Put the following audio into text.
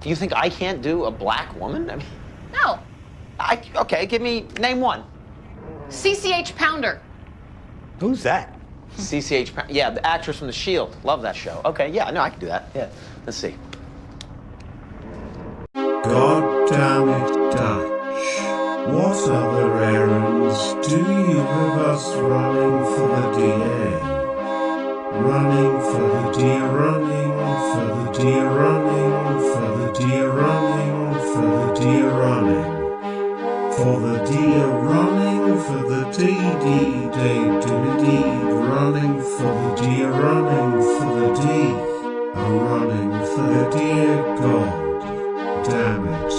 Do you think I can't do a black woman? I mean, No. I, okay, give me, name one. CCH Pounder. Who's that? CCH, Pounder. yeah, the actress from The Shield. Love that show. Okay, yeah, no, I can do that. Yeah, let's see. God damn it, Dutch. What other errands do you have us running for the DA? Running for the deer running, for the deer For the deer running, for the DD day to deed running, for the deer running, for the D. A running for the dear God. Damn it.